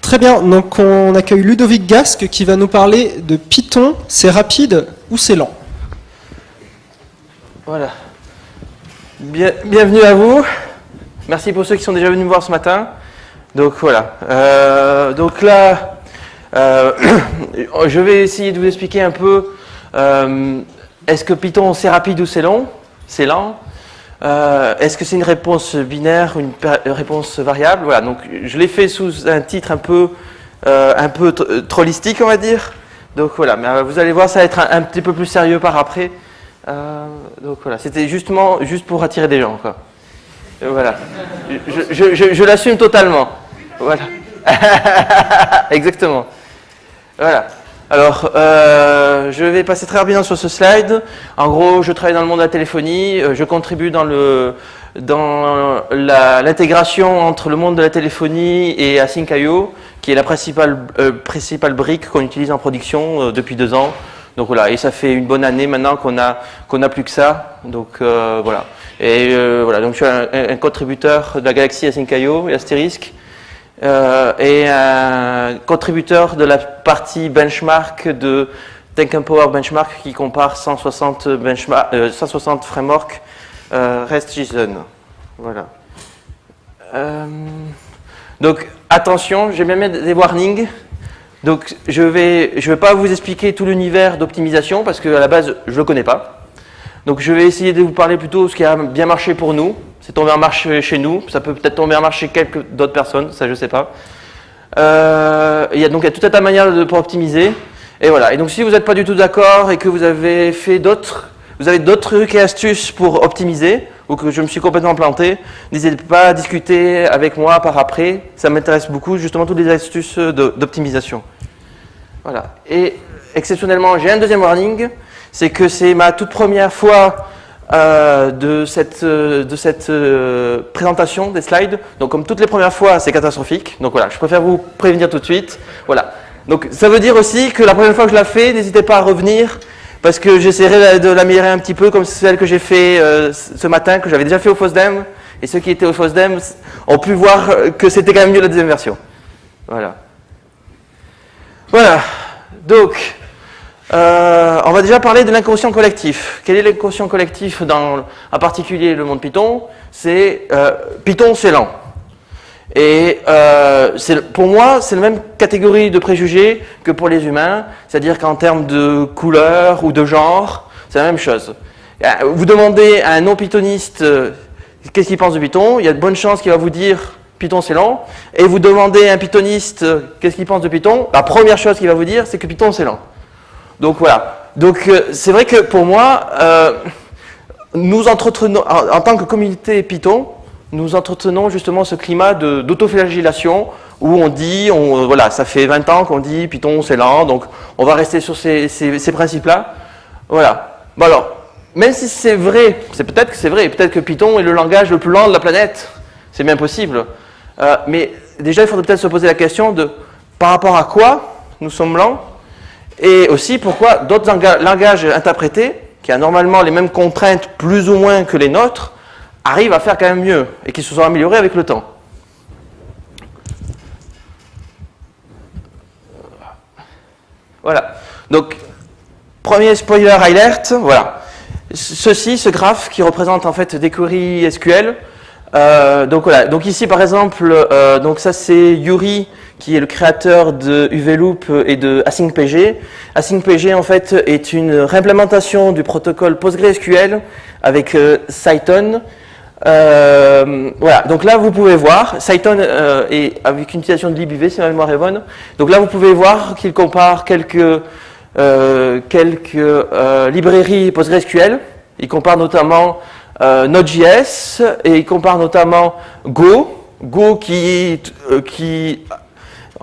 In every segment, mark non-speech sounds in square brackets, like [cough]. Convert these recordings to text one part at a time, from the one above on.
Très bien, donc on accueille Ludovic Gasque qui va nous parler de Python, c'est rapide ou c'est lent? Voilà. Bien- bienvenue à vous. Merci pour ceux qui sont déjà venus me voir ce matin. Donc voilà. Euh, donc là, euh, [coughs] je vais essayer de vous expliquer un peu. euh, Est-ce que Python c'est rapide ou c'est long? C'est lent. Euh, Est-ce que c'est une réponse binaire, une réponse variable? Voilà. Donc je l'ai fait sous un titre un peu, euh, un peu tr- trollistique, on va dire. Donc voilà. Mais euh, vous allez voir, ça va être un, petit peu plus sérieux par après. Donc voilà. C'était justement juste pour attirer des gens, quoi. Voilà. Je- je l'assume totalement. Voilà. [laughs] Exactement. Voilà. Alors, euh, je vais passer très rapidement sur ce slide. En gros, je travaille dans le monde de la téléphonie. euh, Je contribue dans le dans l'intégration entre le monde de la téléphonie et Async.io, qui est la principale euh, principale brique qu'on utilise en production euh, depuis deux ans. Donc voilà, et ça fait une bonne année maintenant qu'on a qu'on a plus que ça. Donc euh, voilà. Et euh, voilà, donc je suis un, un contributeur de la galaxie Async.io et Asterisk. Euh, et un contributeur de la partie benchmark de Tech Power Benchmark qui compare 160, benchmark, euh, 160 frameworks euh, REST-JSON. Voilà. Euh, donc attention, j'ai bien mis des warnings. Donc je vais, je vais pas vous expliquer tout l'univers d'optimisation parce qu'à la base je le connais pas. Donc je vais essayer de vous parler plutôt de ce qui a bien marché pour nous. C'est tombé en marche chez nous. Ça peut peut-être tomber en marche chez quelques d'autres personnes, ça je sais pas. Euh, il y a donc il y a tout un tas de manières pour optimiser. Et voilà. Et donc si vous n'êtes pas du tout d'accord et que vous avez fait d'autres, vous avez d'autres trucs et astuces pour optimiser ou que je me suis complètement planté, n'hésitez pas à discuter avec moi par après. Ça m'intéresse beaucoup justement toutes les astuces d'optimisation. Voilà. Et exceptionnellement, j'ai un deuxième warning, c'est que c'est ma toute première fois euh, de cette, euh, de cette euh, présentation des slides. Donc comme toutes les premières fois, c'est catastrophique. Donc voilà, je préfère vous prévenir tout de suite. Voilà. Donc ça veut dire aussi que la prochaine fois que je la fais, n'hésitez pas à revenir parce que j'essaierai de l'améliorer un petit peu comme celle que j'ai fait ce matin, que j'avais déjà fait au FOSDEM. Et ceux qui étaient au FOSDEM ont pu voir que c'était quand même mieux la deuxième version. Voilà. Voilà. Donc, euh, on va déjà parler de l'inconscient collectif. Quel est l'inconscient collectif dans, en particulier le monde Python? C'est euh, Python, c'est lent. Et euh, pour moi, c'est la même catégorie de préjugés que pour les humains, c'est-à-dire qu'en termes de couleur ou de genre, c'est la même chose. Vous demandez à un non-pythoniste qu'est-ce qu'il pense de Python, il y a de bonnes chances qu'il va vous dire Python c'est lent, et vous demandez à un pythoniste qu'est-ce qu'il pense de Python, la première chose qu'il va vous dire c'est que Python c'est lent. Donc voilà. Donc euh, c'est vrai que pour moi, euh, nous entretenons, en, tant que communauté Python, nous entretenons justement ce climat d'autoflagellation où on dit, euh, voilà, ça fait 20 ans qu'on dit Python c'est lent, donc on va rester sur ces, principes-là. Voilà. Bon alors, même si c'est vrai, c'est peut-être que c'est vrai, peut-être que Python est le langage le plus lent de la planète, c'est bien possible. Mais déjà, il faudrait peut-être se poser la question de par rapport à quoi nous sommes lents et aussi pourquoi d'autres langa- langages interprétés, qui ont normalement les mêmes contraintes plus ou moins que les nôtres, arrivent à faire quand même mieux et qui se sont améliorés avec le temps? Voilà. Donc, premier spoiler alert, voilà. Ceci, ce graphe qui représente en fait des queries SQL. Euh, donc voilà. Donc ici par exemple, euh, donc ça c'est Yuri qui est le créateur de UVLoop et de AsyncPG. AsyncPG en fait est une réimplémentation du protocole PostgreSQL avec euh, Cython. Euh, voilà, donc là vous pouvez voir, Cython euh, est avec une utilisation de libUV si ma mémoire est bonne. Donc là vous pouvez voir qu'il compare quelques, euh, quelques euh, librairies PostgreSQL. Il compare notamment euh, Node.js et il compare notamment Go. Go qui, euh, qui,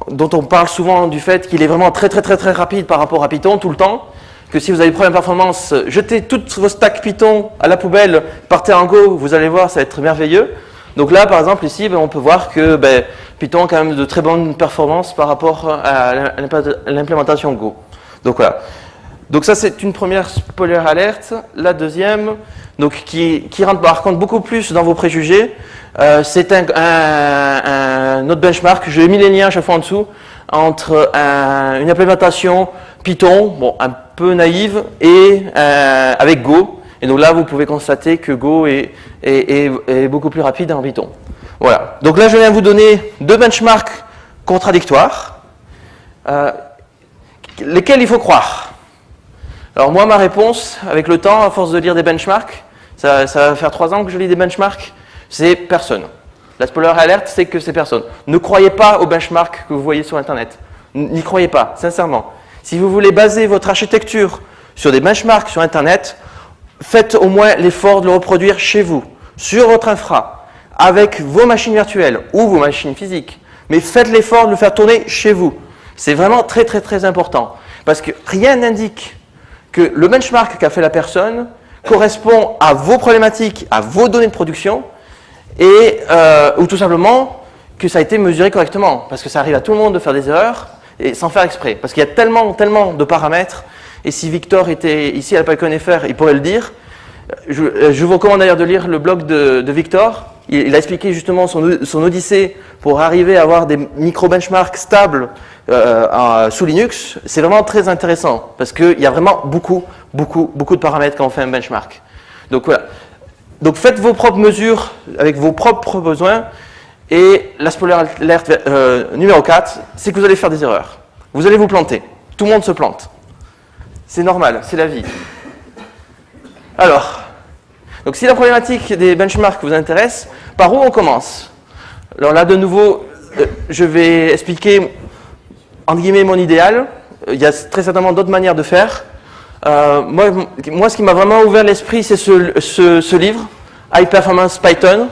dont on parle souvent du fait qu'il est vraiment très très très très rapide par rapport à Python tout le temps que si vous avez des problèmes de performance, jetez toutes vos stacks Python à la poubelle, partez en Go, vous allez voir, ça va être merveilleux. Donc là, par exemple, ici, ben, on peut voir que ben, Python a quand même de très bonnes performances par rapport à l'implémentation Go. Donc voilà. Donc ça, c'est une première spoiler alerte. La deuxième, donc, qui, qui rentre par contre beaucoup plus dans vos préjugés, euh, c'est un, autre benchmark. J'ai mis les liens à chaque fois en dessous entre un, une implémentation Python, bon, un peu naïve, et euh, avec Go. Et donc là, vous pouvez constater que Go est, beaucoup plus rapide en Python. Voilà. Donc là, je viens vous donner deux benchmarks contradictoires, euh, lesquels il faut croire. Alors moi, ma réponse, avec le temps, à force de lire des benchmarks, ça va faire trois ans que je lis des benchmarks, c'est personne. La spoiler alert, c'est que c'est personne. Ne croyez pas aux benchmarks que vous voyez sur Internet. N'y croyez pas, sincèrement. Si vous voulez baser votre architecture sur des benchmarks sur Internet, faites au moins l'effort de le reproduire chez vous, sur votre infra, avec vos machines virtuelles ou vos machines physiques. Mais faites l'effort de le faire tourner chez vous. C'est vraiment très très très important. Parce que rien n'indique que le benchmark qu'a fait la personne correspond à vos problématiques, à vos données de production, et, euh, ou tout simplement que ça a été mesuré correctement. Parce que ça arrive à tout le monde de faire des erreurs, et sans faire exprès. Parce qu'il y a tellement, tellement de paramètres, et si Victor était ici à PyCon.fr, il pourrait le dire. Je, euh, je, vous recommande d'ailleurs de lire le blog de, Victor. Il, a expliqué justement son, son, odyssée pour arriver à avoir des micro-benchmarks stables euh, sous Linux. C'est vraiment très intéressant parce qu'il y a vraiment beaucoup, beaucoup, beaucoup de paramètres quand on fait un benchmark. Donc voilà. Donc faites vos propres mesures avec vos propres besoins. Et la spoiler alert euh, numéro 4, c'est que vous allez faire des erreurs. Vous allez vous planter. Tout le monde se plante. C'est normal, c'est la vie. Alors, donc si la problématique des benchmarks vous intéresse, par où on commence? Alors là, de nouveau, euh, je vais expliquer, entre guillemets, mon idéal. Il y a très certainement d'autres manières de faire. Euh, moi, moi, ce qui m'a vraiment ouvert l'esprit, c'est ce, livre, High Performance Python,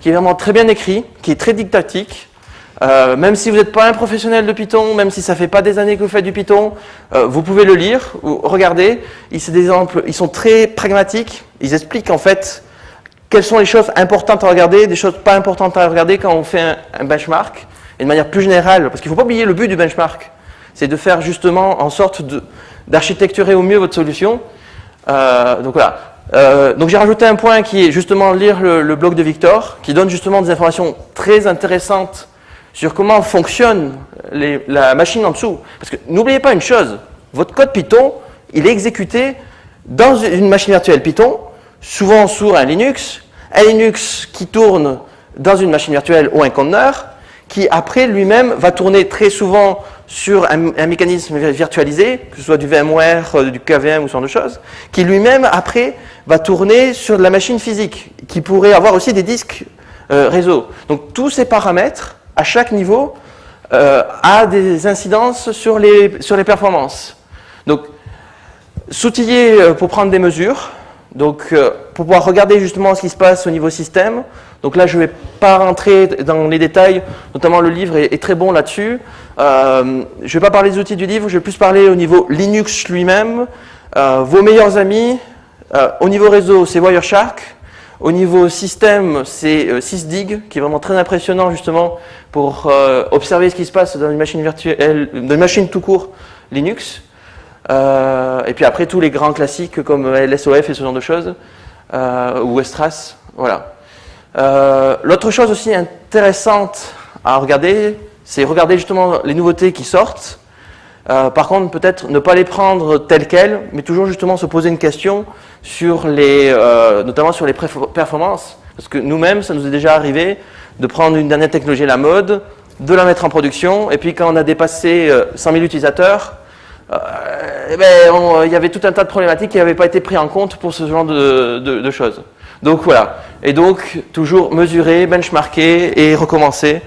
qui est vraiment très bien écrit, qui est très didactique. Euh, même si vous n'êtes pas un professionnel de Python, même si ça fait pas des années que vous faites du Python, euh, vous pouvez le lire ou regarder. C'est des exemples, ils sont très pragmatiques. Ils expliquent en fait quelles sont les choses importantes à regarder, des choses pas importantes à regarder quand on fait un, un benchmark. Et de manière plus générale, parce qu'il ne faut pas oublier le but du benchmark, c'est de faire justement en sorte d'architecturer au mieux votre solution. Euh, donc voilà. Euh, donc j'ai rajouté un point qui est justement lire le, blog de Victor, qui donne justement des informations très intéressantes sur comment fonctionne la machine en dessous. Parce que n'oubliez pas une chose, votre code Python, il est exécuté dans une machine virtuelle Python, souvent sur un Linux, un Linux qui tourne dans une machine virtuelle ou un conteneur, qui après lui-même va tourner très souvent sur un, un, mécanisme virtualisé, que ce soit du VMware, euh, du KVM ou ce genre de choses, qui lui-même après va tourner sur de la machine physique, qui pourrait avoir aussi des disques euh, réseau. Donc tous ces paramètres, à chaque niveau, euh, a des incidences sur les, sur les performances. Donc s'outiller pour prendre des mesures, donc euh, pour pouvoir regarder justement ce qui se passe au niveau système. Donc là, je ne vais pas rentrer dans les détails, notamment le livre est, très bon là-dessus. Euh, je ne vais pas parler des outils du livre, je vais plus parler au niveau Linux lui-même. Euh, vos meilleurs amis, euh, au niveau réseau, c'est Wireshark. Au niveau système, c'est euh, Sysdig, qui est vraiment très impressionnant justement pour euh, observer ce qui se passe dans une machine virtuelle, dans une machine tout court Linux. Euh, et puis après, tous les grands classiques comme LSOF et ce genre de choses, ou Westras, voilà. L'autre chose aussi intéressante à regarder, c'est regarder justement les nouveautés qui sortent. Euh, par contre, peut-être ne pas les prendre telles quelles, mais toujours justement se poser une question sur les, euh, notamment sur les performances. Parce que nous-mêmes, ça nous est déjà arrivé de prendre une dernière technologie à la mode, de la mettre en production, et puis quand on a dépassé euh, 100 000 utilisateurs, eh ben, on, il y avait tout un tas de problématiques qui n'avaient pas été pris en compte pour ce genre de, choses. Donc voilà. Et donc, toujours mesurer, benchmarker et recommencer.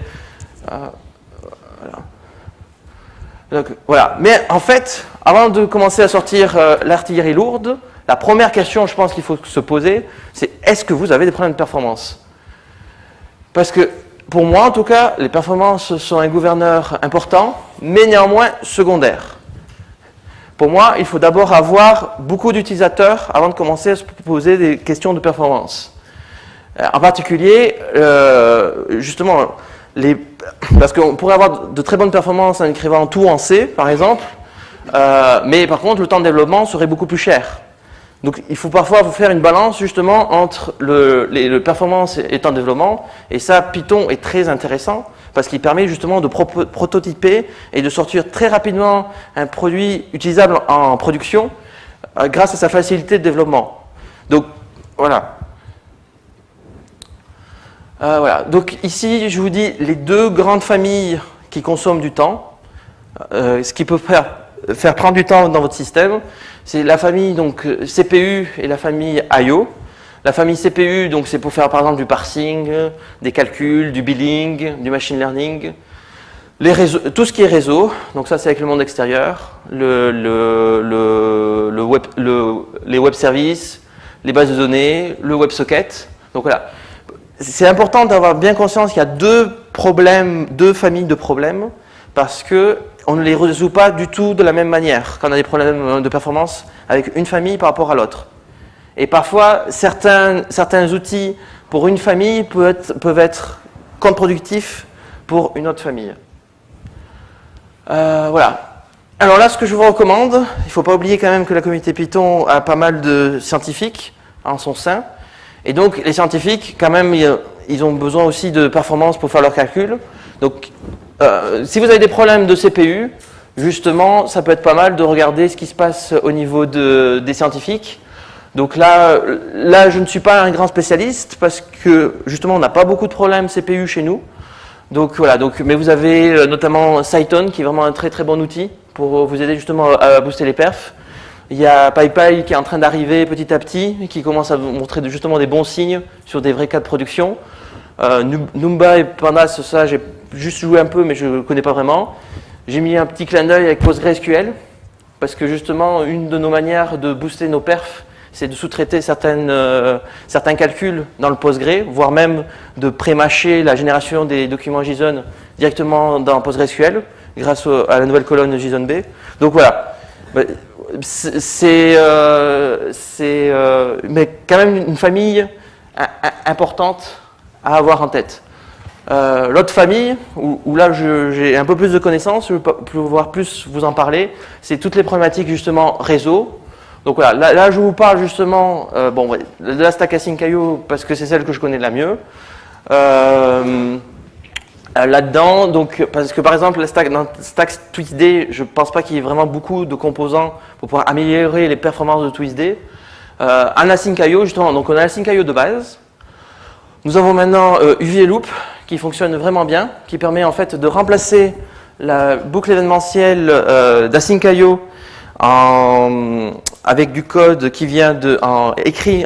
Donc, voilà. Mais en fait, avant de commencer à sortir euh, l'artillerie lourde, la première question, je pense qu'il faut se poser, c'est est-ce que vous avez des problèmes de performance? Parce que, pour moi en tout cas, les performances sont un gouverneur important, mais néanmoins secondaire. Pour moi, il faut d'abord avoir beaucoup d'utilisateurs avant de commencer à se poser des questions de performance. Euh, en particulier, euh, justement, parce qu'on pourrait avoir de très bonnes performances en écrivant tout en C, par exemple, Euh, mais par contre, le temps de développement serait beaucoup plus cher. Donc il faut parfois vous faire une balance justement entre le, les, performance et le temps de développement. Et ça, Python est très intéressant parce qu'il permet justement de prototyper et de sortir très rapidement un produit utilisable en production euh, grâce à sa facilité de développement. Donc voilà. Euh, voilà. Donc ici, je vous dis les deux grandes familles qui consomment du temps, euh, ce qui peut faire, faire prendre du temps dans votre système, c'est la famille donc CPU et la famille I.O. La famille CPU, donc c'est pour faire par exemple du parsing, des calculs, du billing, du machine learning. Tout ce qui est réseau, donc ça c'est avec le monde extérieur, les web services, les bases de données, le WebSocket. Donc voilà. C'est important d'avoir bien conscience qu'il y a deux problèmes, deux familles de problèmes, parce que on ne les résout pas du tout de la même manière quand on a des problèmes de performance avec une famille par rapport à l'autre. Et parfois, certains, certains outils pour une famille peuvent être, peuvent être contre-productifs pour une autre famille. Euh, voilà. Alors là, ce que je vous recommande, il ne faut pas oublier quand même que la communauté Python a pas mal de scientifiques en son sein. Et donc, les scientifiques, quand même, ils ont besoin aussi de performance pour faire leurs calculs. Donc, euh, si vous avez des problèmes de CPU, justement, ça peut être pas mal de regarder ce qui se passe au niveau de, des scientifiques donc là, là, je ne suis pas un grand spécialiste parce que justement, on n'a pas beaucoup de problèmes CPU chez nous. Donc voilà, donc, mais vous avez euh, notamment Cyton qui est vraiment un très très bon outil pour vous aider justement à booster les perfs. Il y a PyPy qui est en train d'arriver petit à petit, qui commence à vous montrer justement des bons signes sur des vrais cas de production. Euh, Numba et Pandas, ça j'ai juste joué un peu mais je ne connais pas vraiment. J'ai mis un petit clin d'œil avec PostgreSQL parce que justement une de nos manières de booster nos perfs c'est de sous-traiter euh, certains calculs dans le Postgre, voire même de pré-mâcher la génération des documents JSON directement dans PostgreSQL grâce à la nouvelle colonne JSON-B. Donc voilà, c'est euh, euh, quand même une famille importante à avoir en tête. L'autre famille, où, là j'ai un peu plus de connaissances, je vais pouvoir plus vous en parler, c'est toutes les problématiques justement réseau, donc voilà, là, je vous parle justement euh, bon, de la stack Async.io parce que c'est celle que je connais la mieux. Euh, euh, là-dedans, donc parce que par exemple la stack, dans stack TwistD, je ne pense pas qu'il y ait vraiment beaucoup de composants pour pouvoir améliorer les performances de TwistD. Euh, en Async.io, justement, donc on a Async.io de base. Nous avons maintenant UV Loop qui fonctionne vraiment bien, qui permet en fait de remplacer la boucle événementielle d'Async.io avec du code qui vient de, écrit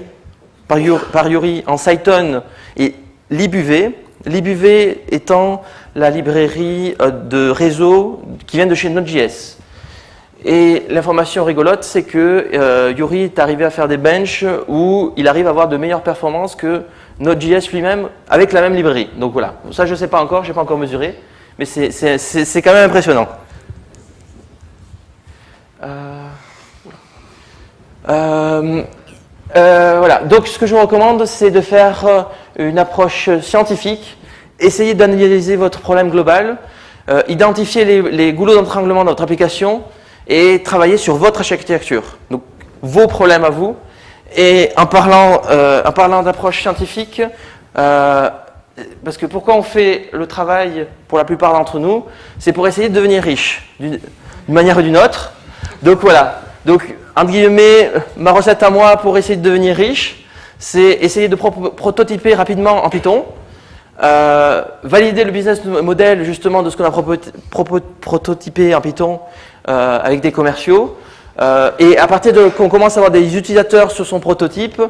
par, Yuri en Cython et libuv. Libuv étant la librairie euh, de réseau qui vient de chez Node.js. Et l'information rigolote, c'est que euh, Yuri est arrivé à faire des benches où il arrive à avoir de meilleures performances que Node.js lui-même avec la même librairie. Donc voilà, ça je ne sais pas encore, je n'ai pas encore mesuré, mais c'est quand même impressionnant. Euh, euh, euh, voilà, donc ce que je vous recommande, c'est de faire une approche scientifique, essayer d'analyser votre problème global, identifier les, goulots d'entranglement de votre application et travailler sur votre architecture, donc vos problèmes à vous. Et en parlant, en parlant d'approche scientifique, parce que pourquoi on fait le travail pour la plupart d'entre nous, c'est pour essayer de devenir riche, d'une manière ou d'une autre. Donc voilà, donc entre guillemets, ma recette à moi pour essayer de devenir riche, c'est essayer de prototyper rapidement en Python, euh, valider le business model justement de ce qu'on a prototypé en Python euh, avec des commerciaux, euh, et à partir de qu'on commence à avoir des utilisateurs sur son prototype,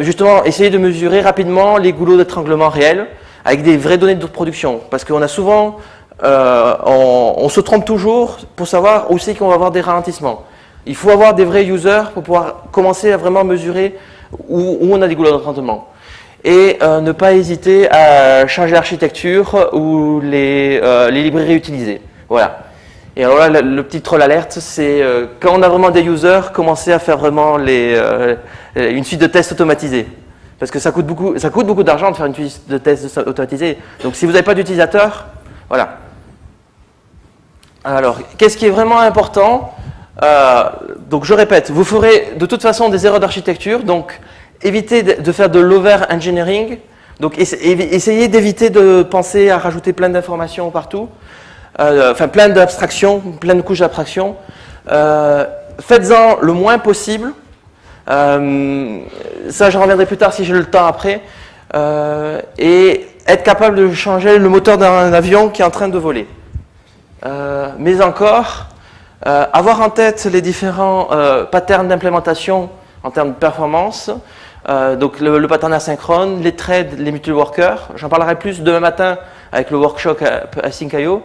justement essayer de mesurer rapidement les goulots d'étranglement réels avec des vraies données de production. Parce qu'on a souvent on, se trompe toujours pour savoir où c'est qu'on va avoir des ralentissements. Il faut avoir des vrais users pour pouvoir commencer à vraiment mesurer où, on a des goulots d'entraînement. Et euh, ne pas hésiter à changer l'architecture ou les, euh, librairies utilisées. Voilà. Et alors là, le, petit troll alerte, c'est quand on a vraiment des users, commencer à faire vraiment une suite de tests automatisés. Parce que ça coûte beaucoup, ça coûte beaucoup d'argent de faire une suite de tests automatisés. Donc si vous n'avez pas d'utilisateur, voilà, alors, qu'est-ce qui est vraiment important? Donc je répète, vous ferez de toute façon des erreurs d'architecture, donc évitez de faire de l'over-engineering, donc essayez d'éviter de penser à rajouter plein d'informations partout, enfin plein d'abstractions, plein de couches d'abstractions. Faites-en le moins possible, euh, ça, je reviendrai plus tard si j'ai le temps après. Euh, et être capable de changer le moteur d'un avion qui est en train de voler. Euh, mais encore, avoir en tête les différents patterns d'implémentation en termes de performance, donc le, pattern asynchrone, les threads, les mutual workers. J'en parlerai plus demain matin avec le workshop Async.io.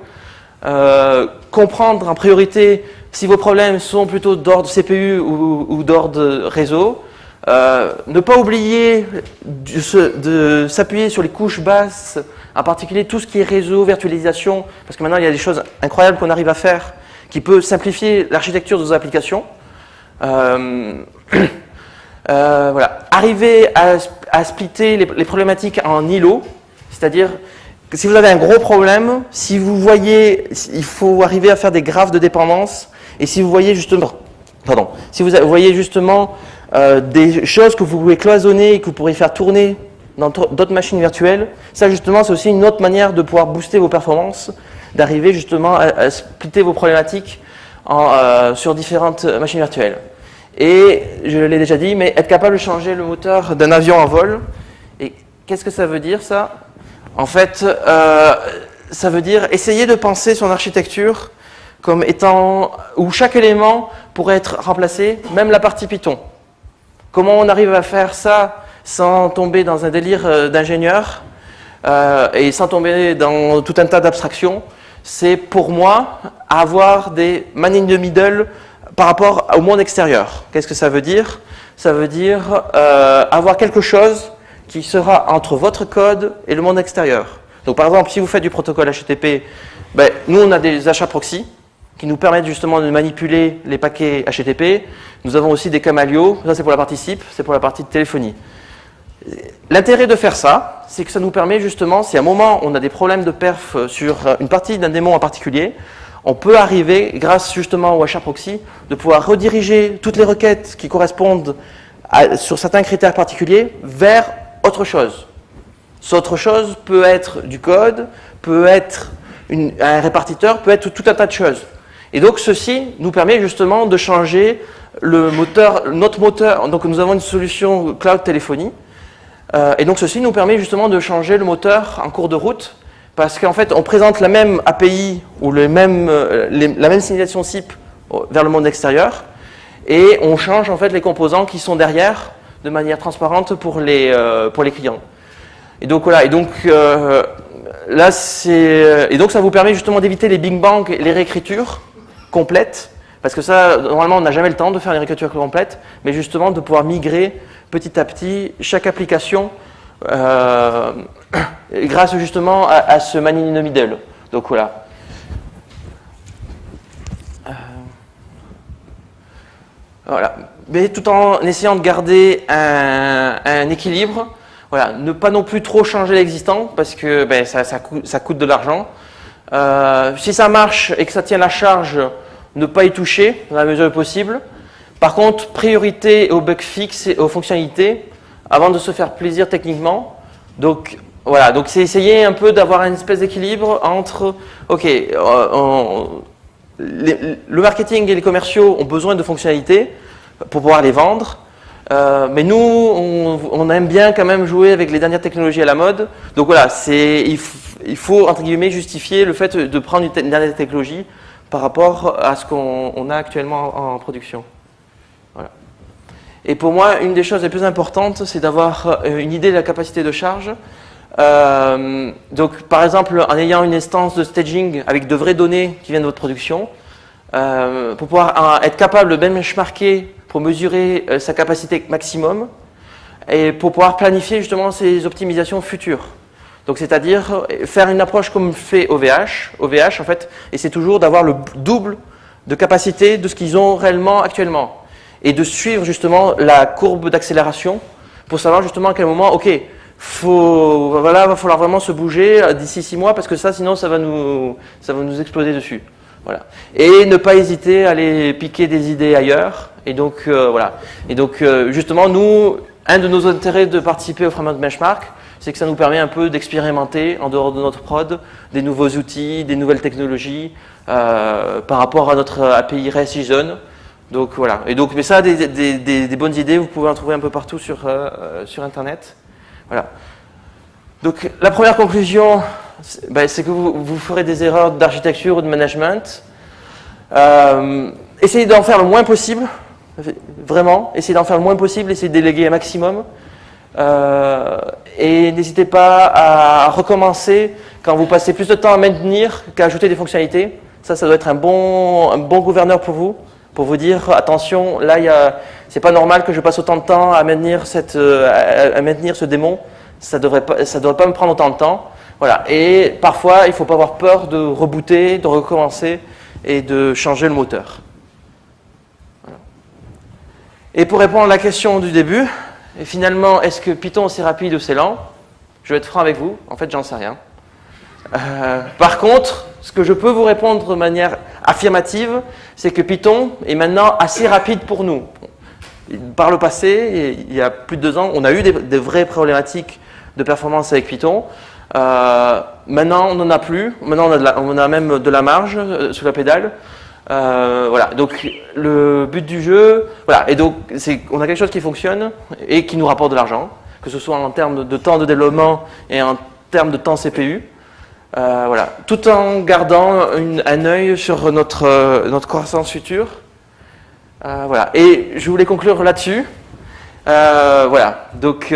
comprendre en priorité si vos problèmes sont plutôt d'ordre CPU ou, d'ordre réseau, euh, ne pas oublier de, s'appuyer sur les couches basses, en particulier tout ce qui est réseau, virtualisation, parce que maintenant il y a des choses incroyables qu'on arrive à faire qui peut simplifier l'architecture de vos applications. Euh, [clears throat] euh, voilà. Arriver à, splitter les, problématiques en îlots, c'est-à-dire que si vous avez un gros problème, si vous voyez, il faut arriver à faire des graphes de dépendance et si vous voyez justement, pardon, si vous voyez justement euh, des choses que vous pouvez cloisonner et que vous pourrez faire tourner dans d'autres machines virtuelles, ça justement c'est aussi une autre manière de pouvoir booster vos performances, d'arriver justement à, splitter vos problématiques euh, sur différentes machines virtuelles. Et je l'ai déjà dit, mais être capable de changer le moteur d'un avion en vol, et qu'est-ce que ça veut dire ça? En fait, euh, ça veut dire essayer de penser son architecture comme étant où chaque élément pourrait être remplacé, même la partie Python. Comment on arrive à faire ça sans tomber dans un délire euh, d'ingénieur et sans tomber dans tout un tas d'abstractions C'est pour moi avoir des man in the middle par rapport au monde extérieur. Qu'est-ce que ça veut dire? Ça veut dire euh, avoir quelque chose qui sera entre votre code et le monde extérieur. Donc par exemple, si vous faites du protocole HTTP, ben, nous on a des achats proxy, qui nous permettent justement de manipuler les paquets HTTP. Nous avons aussi des Camalio, ça c'est pour la partie SIP, c'est pour la partie téléphonie. L'intérêt de faire ça, c'est que ça nous permet justement, si à un moment on a des problèmes de perf sur une partie d'un démon en particulier, on peut arriver, grâce justement au HAProxy, de pouvoir rediriger toutes les requêtes qui correspondent sur certains critères particuliers vers autre chose. Ce autre chose peut être du code, peut être un répartiteur, peut être tout un tas de choses. Et donc ceci nous permet justement de changer notre moteur. Donc nous avons une solution cloud téléphonie. Euh, et donc ceci nous permet justement de changer le moteur en cours de route parce qu'en fait on présente la même API ou euh, la même signalisation SIP vers le monde extérieur et on change en fait les composants qui sont derrière de manière transparente pour les, euh, clients. Et donc voilà, et donc là c'est et donc ça vous permet justement d'éviter les bing bang et les réécritures complète, parce que ça, normalement, on n'a jamais le temps de faire une réécriture complète, mais justement de pouvoir migrer petit à petit chaque application euh, [coughs] grâce justement à, ce man in the middle. Donc voilà. Euh, voilà. Mais tout en essayant de garder un, équilibre, voilà, ne pas non plus trop changer l'existant parce que ben, ça, ça, coûte, de l'argent. Euh, si ça marche et que ça tient la charge, ne pas y toucher dans la mesure possible. Par contre, priorité aux bugs fixes et aux fonctionnalités avant de se faire plaisir techniquement. Donc voilà, donc c'est essayer un peu d'avoir une espèce d'équilibre entre, ok, euh, le marketing et les commerciaux ont besoin de fonctionnalités pour pouvoir les vendre, euh, mais nous, on, aime bien quand même jouer avec les dernières technologies à la mode. Donc voilà, il, il, faut, entre guillemets, justifier le fait de prendre une dernière technologie par rapport à ce qu'on a actuellement en, production. Et pour moi, une des choses les plus importantes, c'est d'avoir euh, une idée de la capacité de charge. Euh, donc, par exemple, en ayant une instance de staging avec de vraies données qui viennent de votre production, euh, pour pouvoir être capable de benchmarker pour mesurer sa capacité maximum et pour pouvoir planifier justement ses optimisations futures. Donc c'est-à-dire faire une approche comme fait OVH, OVH en fait, et c'est toujours d'avoir le double de capacité de ce qu'ils ont réellement actuellement. Et de suivre justement la courbe d'accélération pour savoir justement à quel moment, ok, faut, voilà, va falloir vraiment se bouger d'ici six mois parce que ça, sinon, ça va nous, ça va nous exploser dessus. Voilà. Et ne pas hésiter à aller piquer des idées ailleurs. Et donc, euh, voilà. Et donc, euh, justement, nous, un de nos intérêts de participer au Framework Benchmark, c'est que ça nous permet un peu d'expérimenter en dehors de notre prod des nouveaux outils, des nouvelles technologies euh, par rapport à notre API REST JSON. Donc voilà. Et donc, mais ça, des, bonnes idées, vous pouvez en trouver un peu partout sur, euh, sur Internet. Voilà. Donc la première conclusion, ben, c'est que vous, ferez des erreurs d'architecture ou de management. Euh, essayez d'en faire le moins possible, vraiment. Essayez d'en faire le moins possible, essayez de déléguer un maximum. Euh, et n'hésitez pas à recommencer quand vous passez plus de temps à maintenir qu'à ajouter des fonctionnalités. Ça, ça doit être un bon, gouverneur pour vous, pour vous dire attention, là, c'est pas normal que je passe autant de temps à maintenir, maintenir ce démon. Ça devrait pas, devrait pas me prendre autant de temps. Voilà. Et parfois, il ne faut pas avoir peur de rebooter, de recommencer et de changer le moteur. Et pour répondre à la question du début, et finalement, est-ce que Python c'est rapide ou c'est lent? Je vais être franc avec vous, en fait, j'en sais rien. Euh, par contre, ce que je peux vous répondre de manière affirmative, c'est que Python est maintenant assez rapide pour nous. Par le passé, il y a plus de deux ans, on a eu des, vraies problématiques de performance avec Python. Euh, maintenant, on n'en a plus. Maintenant, on a, la, on a, même de la marge euh, sous la pédale. Euh, voilà. Donc, le but du jeu, voilà. Et donc, c'est on a quelque chose qui fonctionne et qui nous rapporte de l'argent, que ce soit en termes de temps de développement et en termes de temps CPU. Euh, voilà. Tout en gardant une, un œil sur notre, notre croissance future. Euh, voilà. Et je voulais conclure là-dessus. voilà. Donc,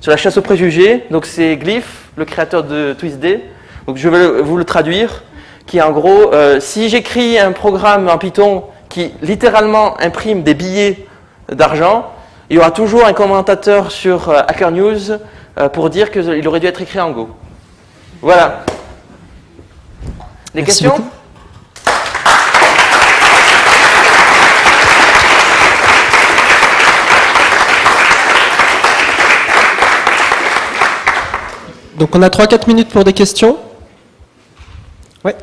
sur la chasse aux préjugés. Donc c'est Glyph, le créateur de TwistD. Donc je vais vous le traduire, qui est en gros, euh, si j'écris un programme en Python qui littéralement imprime des billets d'argent, il y aura toujours un commentateur sur euh, Hacker News euh, pour dire qu'il aurait dû être écrit en Go. Voilà. Des Merci questions? beaucoup. Donc on a 3-4 minutes pour des questions. Ouais.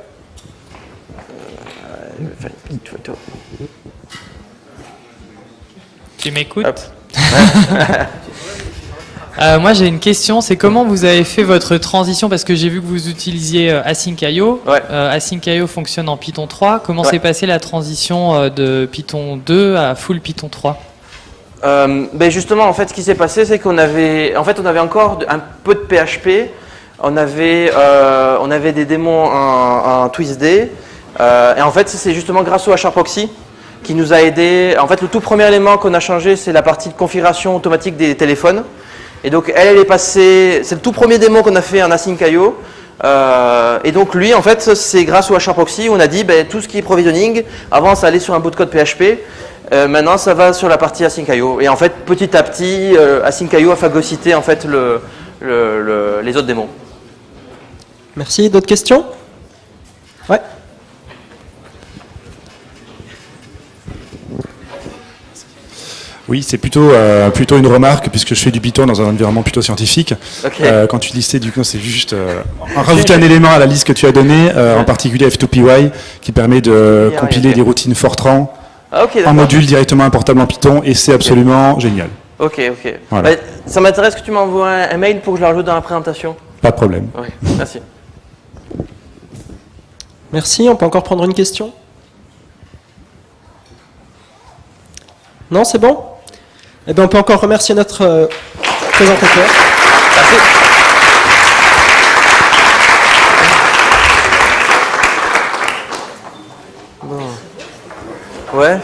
Tu m'écoutes [laughs] euh, Moi j'ai une question, c'est comment vous avez fait votre transition Parce que j'ai vu que vous utilisiez euh, Async.io. Ouais. Euh, Async.io fonctionne en Python 3. Comment Ouais. s'est passée la transition de Python 2 à full Python 3 Euh, ben justement, en fait, ce qui s'est passé, c'est qu'on avait, en fait, on avait encore un peu de PHP. On avait, euh, on avait des démons en, en TwistD. Euh, et en fait, c'est justement grâce au HRProxy qui nous a aidé. En fait, le tout premier élément qu'on a changé, c'est la partie de configuration automatique des téléphones. Et donc, elle, est passée. C'est le tout premier démon qu'on a fait en Async.io. Euh, et donc lui, en fait, c'est grâce au HRProxy, on a dit ben, tout ce qui est provisioning, avant ça allait sur un bout de code PHP, euh, maintenant ça va sur la partie Async.io. Et en fait, petit à petit, euh, Async.io a phagocyté en fait le, le- le- les autres démons. Merci. D'autres questions? Ouais. Oui, c'est plutôt, euh, plutôt une remarque, puisque je fais du Python dans un environnement plutôt scientifique. Euh, quand tu listais du coup, c'est juste euh, rajouter un élément à la liste que tu as donnée, euh, en particulier F2PY, qui permet de Yeah, compiler des routines Fortran Ah, en module directement importable en Python, et c'est absolument génial. Ok, ok. Voilà. Ben, ça m'intéresse que tu m'envoies un, mail pour que je le rajoute dans la présentation. Pas de problème. Merci. Merci. On peut encore prendre une question? Non, c'est bon? Eh bien, on peut encore remercier notre euh, présentateur. Merci. Bon. Ouais.